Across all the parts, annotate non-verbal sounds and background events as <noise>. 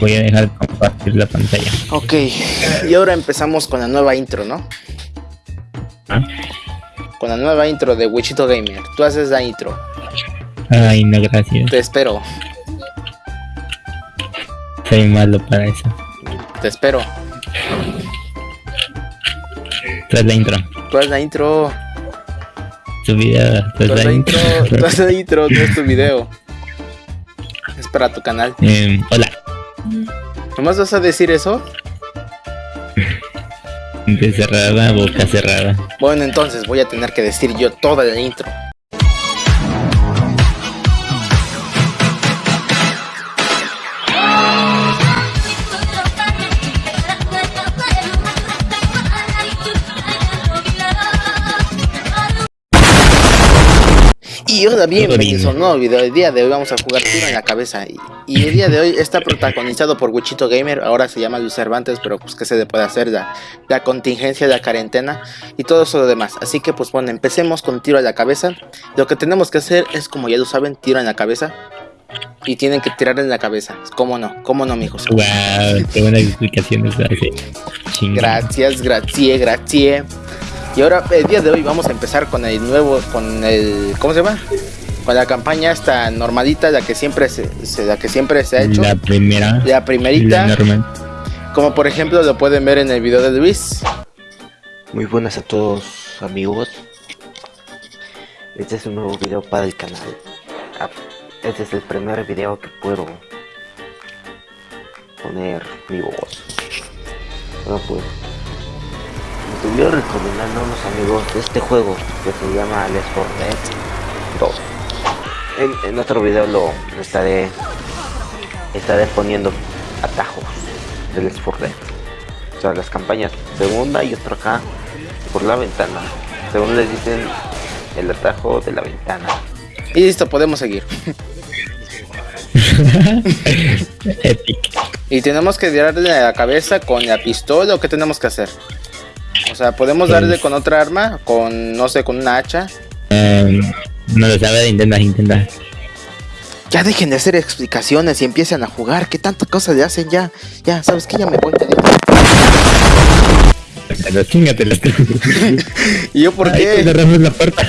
Voy a dejar de compartir la pantalla. Ok, y ahora empezamos con la nueva intro, ¿no? ¿Ah? Con la nueva intro de Wichito Gamer. Tú haces la intro. Ay, no, gracias. Te espero, Soy malo para eso. te espero. Tras la intro. Tú haz la intro. Tu video. Tú la la intro. Tú la <laughs> intro, no es tu video. Es para tu canal. Em, hola. ¿Nomás vas a decir eso? De cerrada, boca cerrada. Bueno, entonces voy a tener que decir yo toda la intro. Y hola, bienvenidos a un nuevo video. El día de hoy vamos a jugar tiro en la cabeza. Y, y el día de hoy está protagonizado por Wichito Gamer. Ahora se llama Luis Cervantes, pero pues qué se le puede hacer. La, la contingencia, la cuarentena y todo eso lo demás. Así que pues bueno, empecemos con tiro en la cabeza. Lo que tenemos que hacer es, como ya lo saben, tiro en la cabeza. Y tienen que tirar en la cabeza. ¿Cómo no? ¿Cómo no, mijos? Wow, qué buena explicación esa. sí. Chinga. Gracias, gracias, gracias. Y ahora, el día de hoy vamos a empezar con el nuevo, con el, ¿cómo se llama? Con la campaña esta normalita, la que siempre se, se- la que siempre se ha hecho. La primera. La primerita, La como por ejemplo lo pueden ver en el video de Luis. Muy buenas a todos amigos. Este es un nuevo video para el canal. Ah, Este es el primer video que puedo poner mi voz. Bueno pues me estuvieron recomendando unos amigos de este juego que se llama Let's For Dead 2. En, en otro video lo estaré estaré poniendo atajos de Let's For Dead. O sea, las campañas segunda y otra acá por la ventana. Según les dicen el atajo de la ventana. Y listo, podemos seguir. <laughs> Epic. Y tenemos que a la cabeza con la pistola o qué tenemos que hacer. O sea, podemos darle con otra arma, con no sé, con una hacha. Em, no lo sabe, intenta, intenta. Ya dejen de hacer explicaciones y empiecen a jugar. ¿Qué tantas cosas le hacen ya? Ya, ¿sabes qué? Ya me voy. chingatela. ¿Y yo por Ay, qué? cerramos la puerta.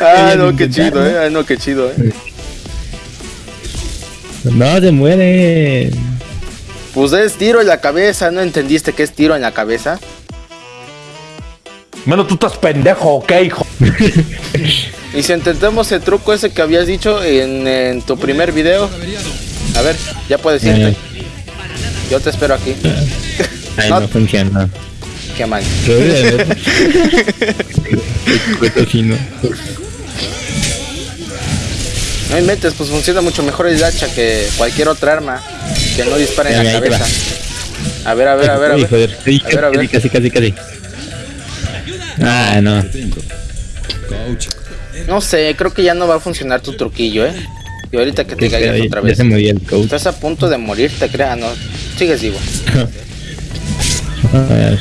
Ah, no, qué chido, eh. Ah, no, qué chido, eh. No, se muere. Pues es tiro en la cabeza. ¿No entendiste qué es tiro en la cabeza? Menos tú estás pendejo, ¿ok, hijo? <laughs> Y si intentamos el truco ese que habías dicho en, en tu primer video. A ver, ya puedes irte. Eh. Yo te espero aquí. Ay, <laughs> No. no funciona. Qué mal. <laughs> No inventes, pues funciona mucho mejor el hacha que cualquier otra arma que no dispara en la cabeza. A ver, a ver, a ver, a ver. joder. Sí, A ver. Casi, casi, casi. Ah, no. No sé, creo que ya no va a funcionar tu truquillo, ¿eh? Y ahorita que te caigas otra vez. el coach. Estás a punto de morir, te creas, no. Sigues vivo. <laughs> A ver.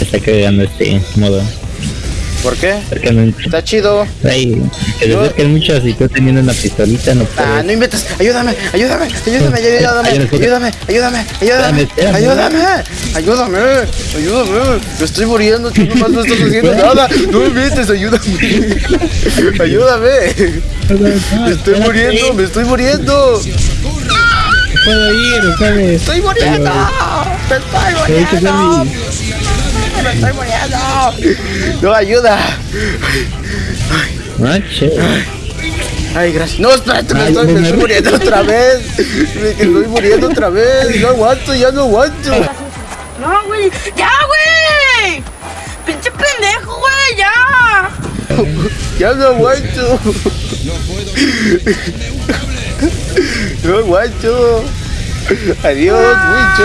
Está creando este modo. ¿Por qué? Porque no. Está chido. Ay, que se Yo- si tú teniendo una pistolita no Ah, no inventes. Ayúdame, ayúdame, ayúdame, ayúdame, Ayúdame, ayúdame, ayúdame, ayúdame, ayúdame, ayúdame, ayúdame. Me estoy muriendo, tú nomás no estás haciendo nada. No me inventes, ayúdame. Ayúdame. Me estoy muriendo, me estoy muriendo. puedo ir, ¿sabes? Estoy muriendo. Me estoy muriendo. Me estoy muriendo. <laughs> No, ayuda. Ah, che. Ay, gracias. No, espérate, me estoy, no me me- estoy muriendo otra vez. Me estoy muriendo otra vez. No aguanto, ya no aguanto. No, güey. ¡Ya, güey! ¡Pinche pendejo, güey! ¡Ya! Ya no aguanto. No aguanto. Adiós, mucho.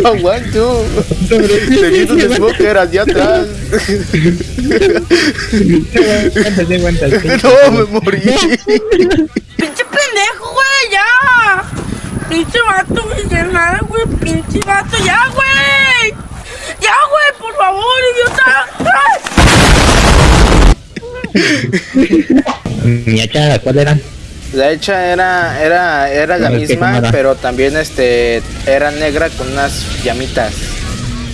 No aguanto. Seguido de smoker hacia atrás. Aguántate, aguántate. No, me morí. ¡Pinche pendejo, güey! ¡Ya! ¡Pinche vato, nada, güey! ¡Pinche vato! ¡Ya, güey! ¡Ya, güey! ¡Por favor, idiota! Hacha, ¿cuál era? La hecha era, era, era la A ver, ¿qué misma, pero también este era negra con unas llamitas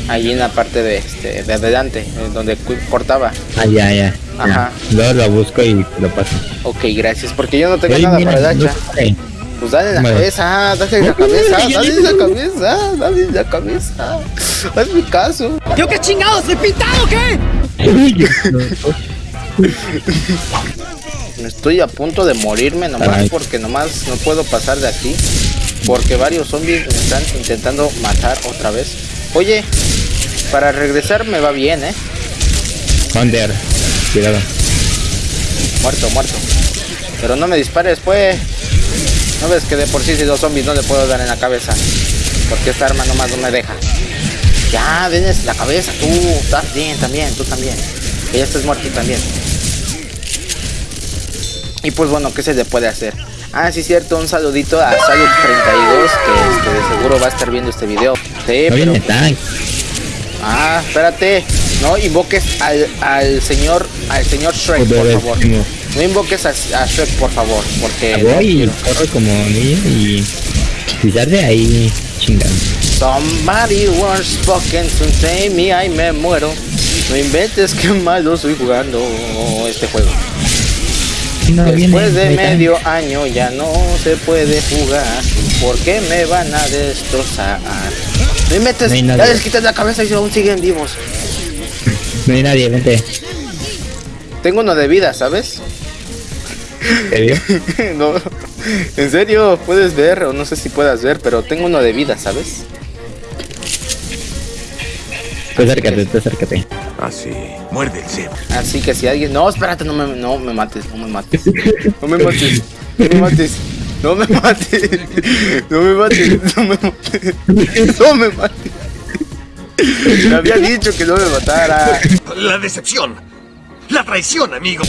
allí en la parte de este de adelante, donde cortaba. Ah, ya, ya. Ajá. ya. Luego lo busco y lo paso. Ok, gracias, porque yo no tengo nada mira, para no hacha. sé. Pues dale la Bueno. cabeza, ah, dale la cabeza, dale la <laughs> cabeza, dale la cabeza. Haz mi caso. ¿Yo qué chingados? ¿De pintado o qué? <laughs> <laughs> Estoy a punto de morirme nomás Ay. porque nomás no puedo pasar de aquí. Porque varios zombies me están intentando matar otra vez. Oye, para regresar me va bien, eh. Under. Cuidado. Muerto, muerto. Pero no me dispares, pues. No ves que de por sí si dos zombies no le puedo dar en la cabeza. Porque esta arma nomás no me deja. Ya, tienes la cabeza, tú. Estás bien también, tú también. Que ya estés muerto también. Y pues bueno, ¿qué se le puede hacer? Ah, sí, cierto, un saludito a Salud32, que este, de seguro va a estar viendo este video. Sí, No pero... Ah, espérate. No invoques al, al señor al señor Shrek, por favor. No invoques a, a Shrek, por favor, porque no Voy y quiero. corro como niño y. Si sale ahí, chingando. Somebody was spoken to save me, ay me muero. No inventes que malo soy jugando este juego. No Después viene, de medio año ya no se puede jugar. ¿Por qué me van a destrozar? No ya les quitas la cabeza y aún siguen vivos. No hay nadie, vente. Tengo uno de vida, ¿sabes? ¿Te vio? <laughs> no, en serio, puedes ver, o no sé si puedas ver, pero tengo uno de vida, ¿sabes? Tú acércate, tú acércate. Así, muerde el cebo. Así que si alguien. No, espérate, no me, no me mates, no me mates. <laughs> No me mates, no me mates. No me mates, no me mates, no me mates, no me mates. Me había dicho que no me matara. La decepción. La traición, amigo.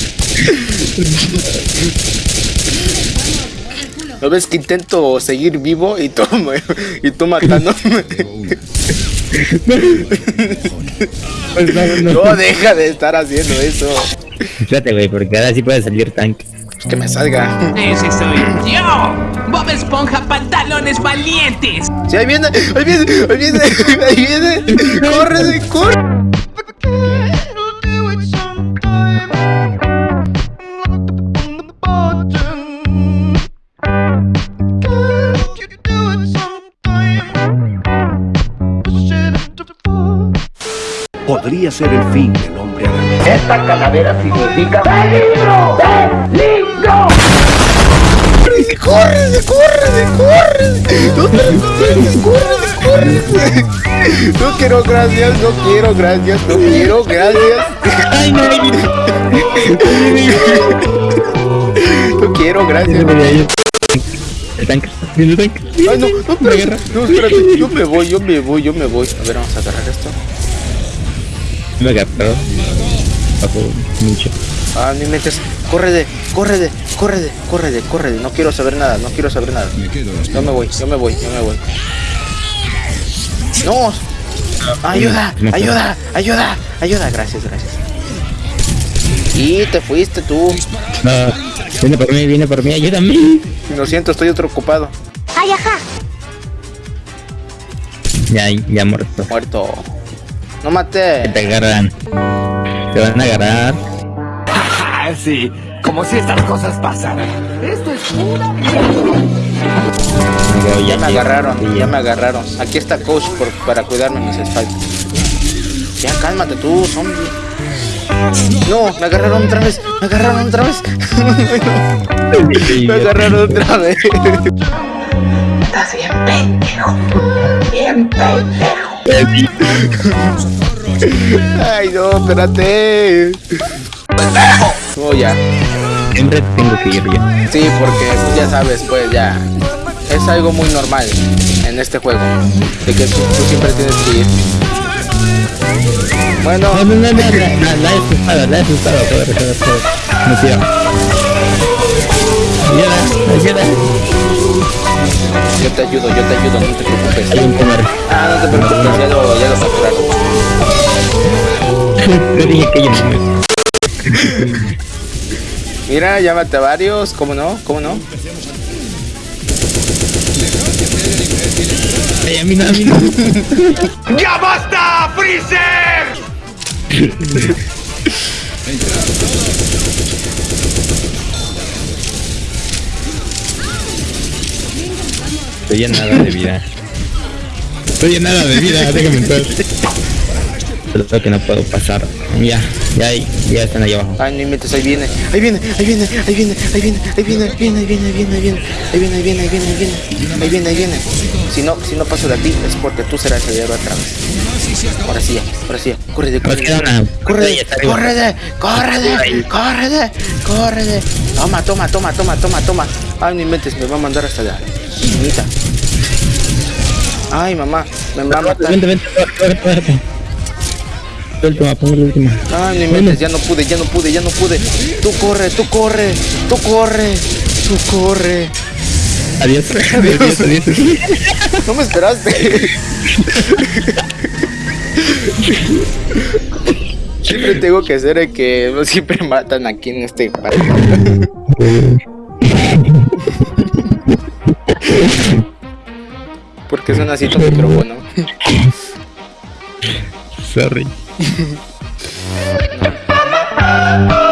¿No ves que intento seguir vivo y tú, me- y tú matándome? <laughs> <laughs> Pues no, no. No, deja de estar haciendo eso. Espérate, güey, porque ahora sí puede salir tank. Que me salga. Ese soy yo. Bob Esponja Pantalones Valientes. Sí, ahí viene, ahí viene, ahí viene, ahí viene. Corre, corre. Podría ser el fin del hombre araña. Corre, corre, corre. No te corre, corre, corre. No quiero gracias, no quiero gracias, no quiero gracias. Ay, no, No quiero gracias. El viene el tank. Ay, no, no, espérate, no, espérate. Yo me voy, yo me voy, yo me voy. A ver, vamos a agarrar esto. Me agarró. Bajo mucho. Ah, no inventes. Córrele, córrele, córrele, córrele, córrele. No quiero saber nada, no quiero saber nada. Yo me voy, yo me voy, yo me voy. No. Ayuda, ayuda, ayuda, ayuda. Gracias, gracias. Y te fuiste tú. No, viene por mí, viene por mí, ayúdame. Lo siento, estoy otro ocupado. Ya, ya muerto. Muerto. No Que maté. te agarran. Te van a agarrar. Ah, sí, como si estas cosas pasaran. Esto es pura Luego Ya me agarraron, ya me agarraron. Aquí está coach por- para cuidarme mis espaldas. Ya cálmate tú, zombie. No, me agarraron otra vez, me agarraron otra vez. <laughs> Me agarraron otra vez. Estás bien pendejo. Bien pendejo. Ay, no, espérate. Oh, ya. Siempre tengo que ir yo. Sí, porque pues, ya sabes, pues ya. Es algo muy normal en este juego. De que tú, tú siempre tienes que ir. Bueno, No, no, no, no, la, la, la he asustado, la he asustado. No tira. Ayuda, ayuda. yo te ayudo, yo te ayudo, no te preocupes. Hay un comer. Ah, no te preocupes, ya lo, ya lo capturaron. <laughs> Yo dije que yo no me. Mira, llámate a varios, ¿cómo no? ¿Cómo no? Ay, a mí no, a mí no. <laughs> ¡Ya basta, Freezer! <laughs> Estoy en nada de vida. Estoy en nada de vida, déjame entrar. <laughs> Solo que no puedo pasar. Ya, ya, ya están ahí abajo. Ay, no inventes, ahí viene, ahí viene, ahí viene, ahí viene, ahí viene, ahí viene, ahí viene, ahí viene, ahí viene, ahí viene, ahí viene, ahí viene, ahí viene, ahí viene, ahí viene, ahí viene. Si no, si no paso de ti es porque tú serás el héroe vez. Ahora sí, ahora sí, corre corre corre corre de, corre de, corre de, corre. Toma, toma, toma, toma, toma, toma. Ay, no inventes, me va a mandar hasta la chinita. Ay, mamá, me va a matar. Vente, vente, vente, vente. La última, pongo la última. Ay, no inventes, ya no pude, ya no pude, ya no pude. Tú corre, tú corre, tú corre, tú corre. Adiós. Adiós, adiós. No me esperaste. Siempre tengo que el que siempre matan aquí en este país. Porque son así tu micrófono. Sorry. Ha ha ha ha!